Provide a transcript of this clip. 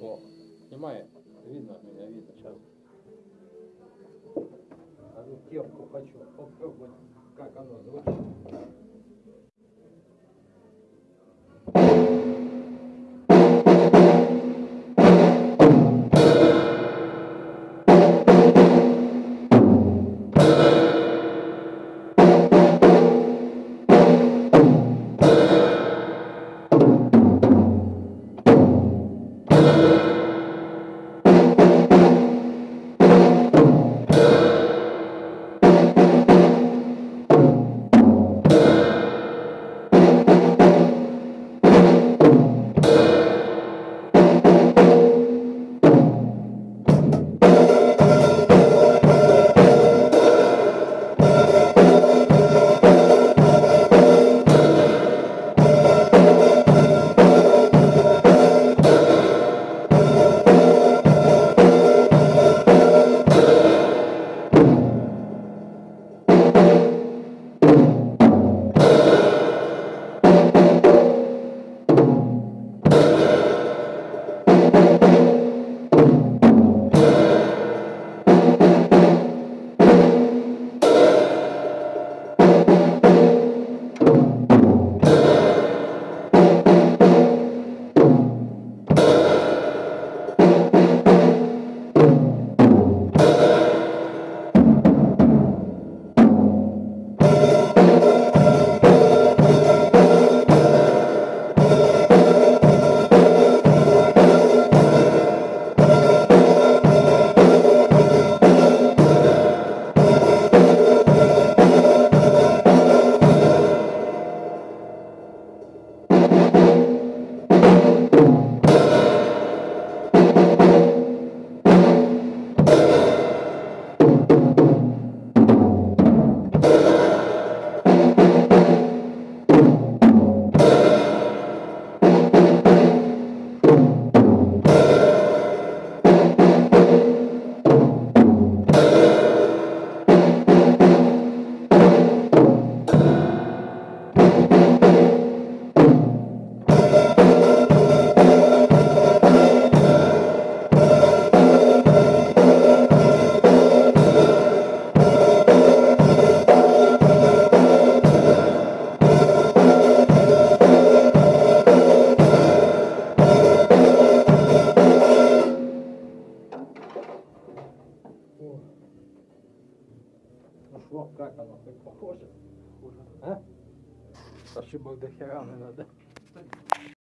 О, снимай. Видно меня, видно сейчас. Одну темку хочу попробовать, как оно звучит. пошло, как оно так похоже. Ужас. А? Ошибок до хера надо.